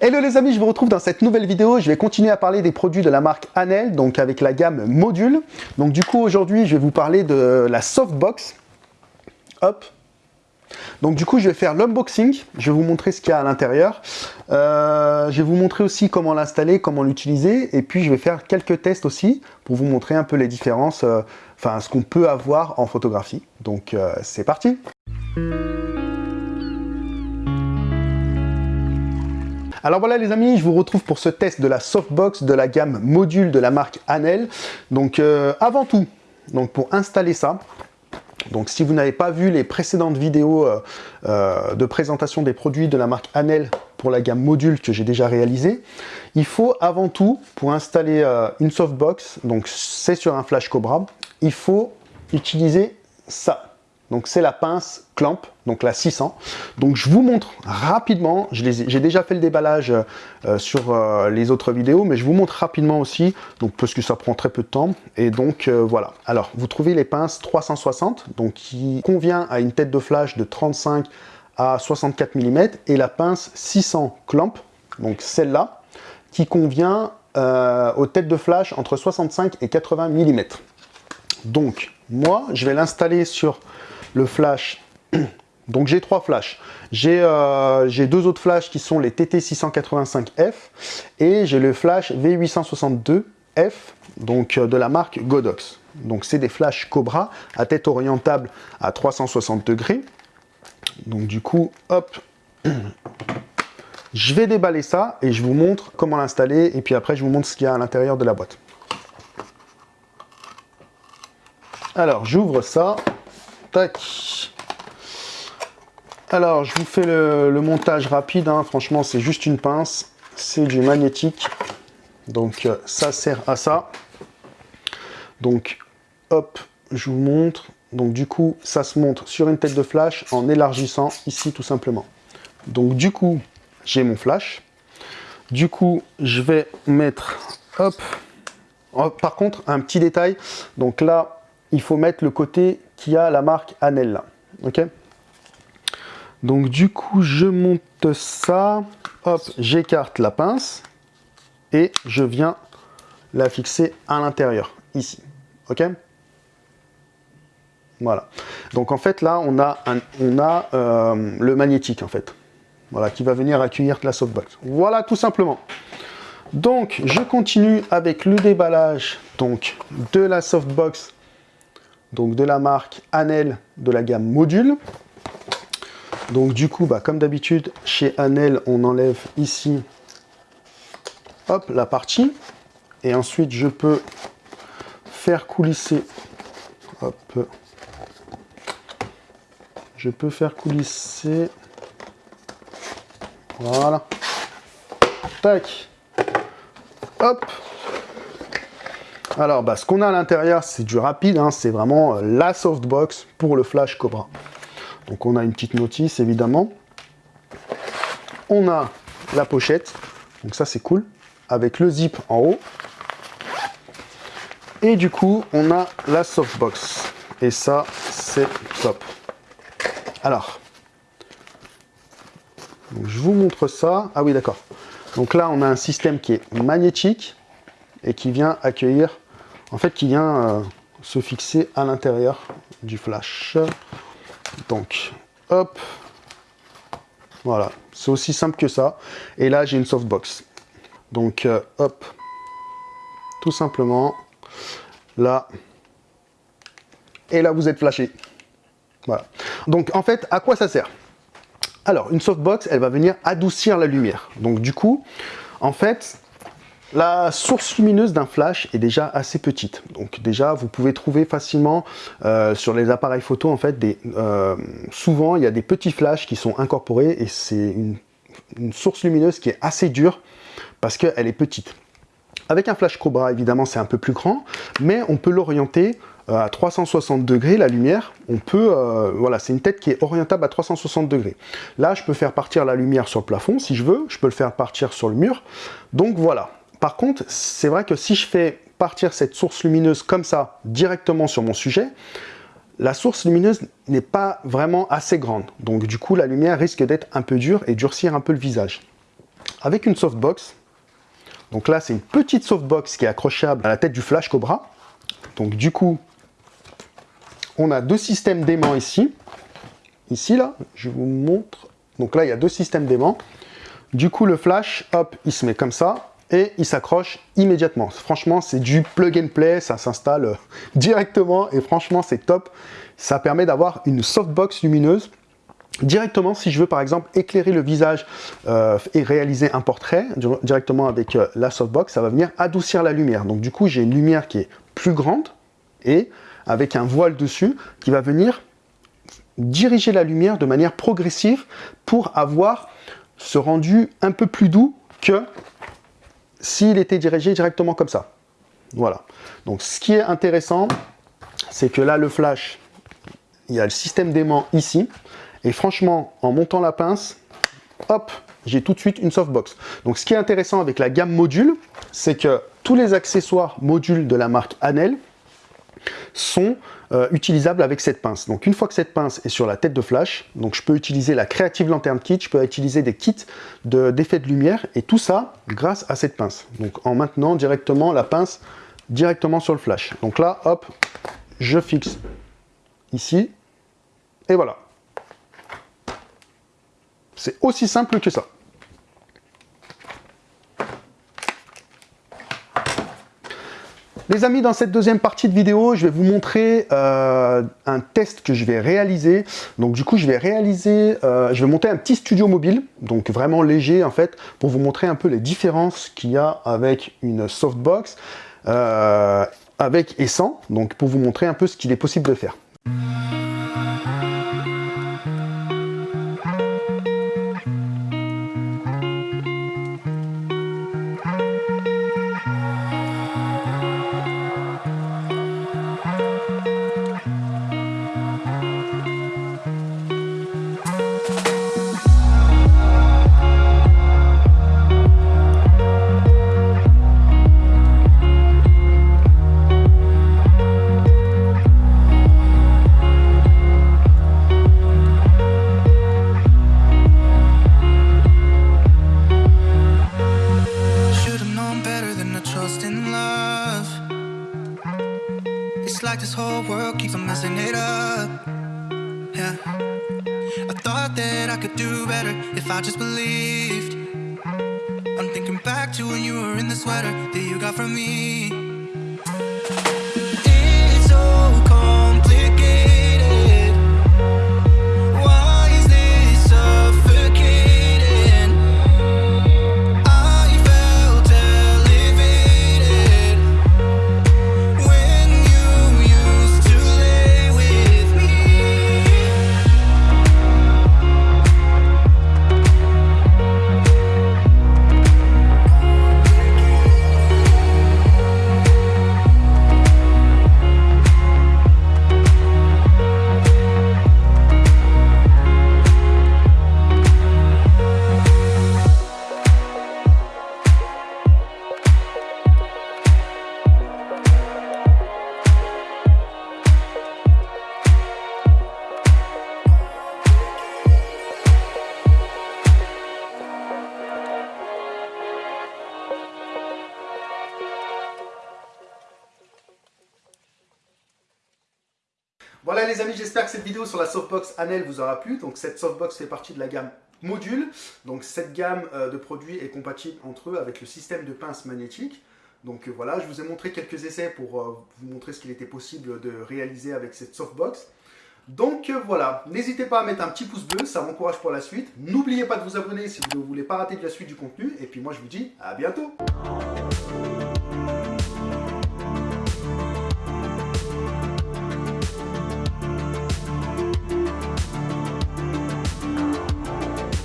Hello les amis, je vous retrouve dans cette nouvelle vidéo. Je vais continuer à parler des produits de la marque Anel, donc avec la gamme Module. Donc du coup, aujourd'hui, je vais vous parler de la Softbox. Hop. Donc du coup, je vais faire l'unboxing. Je vais vous montrer ce qu'il y a à l'intérieur. Euh, je vais vous montrer aussi comment l'installer, comment l'utiliser. Et puis, je vais faire quelques tests aussi pour vous montrer un peu les différences, euh, enfin, ce qu'on peut avoir en photographie. Donc, euh, c'est parti Alors voilà les amis, je vous retrouve pour ce test de la softbox de la gamme module de la marque Anel. Donc euh, avant tout, donc pour installer ça, donc si vous n'avez pas vu les précédentes vidéos euh, euh, de présentation des produits de la marque Anel pour la gamme module que j'ai déjà réalisé, il faut avant tout, pour installer une softbox, donc c'est sur un flash Cobra, il faut utiliser ça. Donc c'est la pince Clamp, donc la 600. Donc je vous montre rapidement, j'ai déjà fait le déballage euh, sur euh, les autres vidéos, mais je vous montre rapidement aussi, donc parce que ça prend très peu de temps. Et donc euh, voilà. Alors vous trouvez les pinces 360, donc qui convient à une tête de flash de 35 à 64 mm, et la pince 600 Clamp, donc celle-là, qui convient aux têtes de flash entre 65 et 80 mm. Donc moi, je vais l'installer sur le flash. Donc j'ai trois flashs. Euh, j'ai deux autres flashs qui sont les TT685F et j'ai le flash V862F donc euh, de la marque Godox. Donc c'est des flashs Cobra à tête orientable à 360 degrés. Donc du coup, hop, je vais déballer ça et je vous montre comment l'installer et puis après je vous montre ce qu'il y a à l'intérieur de la boîte. Alors j'ouvre ça, Tac. Alors, je vous fais le, montage rapide. Hein. Franchement, c'est juste une pince. C'est du magnétique. Donc, euh, ça sert à ça. Donc, hop, je vous montre. Donc, du coup, ça se montre sur une tête de flash en élargissant ici, tout simplement. Donc, du coup, j'ai mon flash. Du coup, je vais mettre, hop. Oh, par contre, un petit détail. Donc là, il faut mettre le côté qui a la marque Anel Ok? Donc du coup, je monte ça. Hop, j'écarte la pince. Et je viens la fixer à l'intérieur, ici. Ok? Voilà. Donc en fait, là, on a, un, on a euh, le magnétique, en fait. Voilà, qui va venir accueillir la softbox. Voilà, tout simplement. Donc, je continue avec le déballage donc, de la softbox donc de la marque Anel de la gamme Module. Donc du coup, bah, comme d'habitude, chez Anel, on enlève ici hop, la partie. Et ensuite, je peux faire coulisser. Hop. Je peux faire coulisser. Voilà. Tac. Hop. Alors, bah, ce qu'on a à l'intérieur, c'est du rapide, hein. c'est vraiment euh, la softbox pour le Flash Cobra. Donc on a une petite notice, évidemment. On a la pochette, donc ça c'est cool, avec le zip en haut. Et du coup, on a la softbox. Et ça, c'est top. Alors, je vous montre ça. Ah oui, d'accord. Donc là, on a un système qui est magnétique et qui vient accueillir en fait, qui vient euh, se fixer à l'intérieur du flash. Donc, hop, voilà, c'est aussi simple que ça. Et là, j'ai une softbox. Donc, euh, hop, tout simplement, là, et là, vous êtes flashé. Voilà. Donc, en fait, à quoi ça sert? Alors, une softbox, elle va venir adoucir la lumière. Donc, du coup, en fait, la source lumineuse d'un flash est déjà assez petite. Donc déjà, vous pouvez trouver facilement euh, sur les appareils photo, en fait, euh, souvent, il y a des petits flashs qui sont incorporés et c'est une, source lumineuse qui est assez dure parce qu'elle est petite. Avec un flash Cobra, évidemment, c'est un peu plus grand, mais on peut l'orienter euh, à 360 degrés, la lumière. On peut, voilà, c'est une tête qui est orientable à 360 degrés. Là, je peux faire partir la lumière sur le plafond, si je veux. Je peux le faire partir sur le mur. Donc voilà, par contre, c'est vrai que si je fais partir cette source lumineuse comme ça, directement sur mon sujet, la source lumineuse n'est pas vraiment assez grande. Donc du coup, la lumière risque d'être un peu dure et durcir un peu le visage. avec une softbox. Donc là, c'est une petite softbox qui est accrochable à la tête du flash Cobra. Donc du coup, on a deux systèmes d'aimants ici. Ici, là, je vous montre. Donc là, il y a deux systèmes d'aimants. Du coup, le flash, hop, il se met comme ça et il s'accroche immédiatement. Franchement, c'est du plug and play, ça s'installe euh, directement et franchement, c'est top. Ça permet d'avoir une softbox lumineuse directement si je veux par exemple éclairer le visage euh, et réaliser un portrait directement avec euh, la softbox, ça va venir adoucir la lumière. Donc du coup, j'ai une lumière qui est plus grande et avec un voile dessus qui va venir diriger la lumière de manière progressive pour avoir ce rendu un peu plus doux que s'il était dirigé directement comme ça. Voilà. Donc ce qui est intéressant, c'est que là le flash, il y a le système d'aimant ici. Et franchement, en montant la pince, hop, j'ai tout de suite une softbox. Donc ce qui est intéressant avec la gamme module, c'est que tous les accessoires modules de la marque Anel sont euh, utilisable avec cette pince. Donc une fois que cette pince est sur la tête de flash, donc je peux utiliser la Creative Lantern Kit, je peux utiliser des kits d'effets de, de lumière, et tout ça grâce à cette pince. Donc en maintenant directement la pince directement sur le flash. Donc là, hop, je fixe ici, et voilà. C'est aussi simple que ça. Les amis, dans cette deuxième partie de vidéo, je vais vous montrer euh, un test que je vais réaliser. Donc du coup, je vais réaliser, euh, je vais monter un petit studio mobile, donc vraiment léger en fait, pour vous montrer un peu les différences qu'il y a avec une softbox, euh, avec et sans, donc pour vous montrer un peu ce qu'il est possible de faire. If I just believed. I'm thinking back to when you were in the sweater that you got from me. Voilà les amis, j'espère que cette vidéo sur la softbox Anel vous aura plu. Donc cette softbox fait partie de la gamme module. Donc cette gamme euh, de produits est compatible entre eux avec le système de pince magnétique. Donc euh, voilà, je vous ai montré quelques essais pour euh, vous montrer ce qu'il était possible de réaliser avec cette softbox. Donc voilà, n'hésitez pas à mettre un petit pouce bleu, ça m'encourage pour la suite. N'oubliez pas de vous abonner si vous ne voulez pas rater de la suite du contenu. Et puis moi je vous dis à bientôt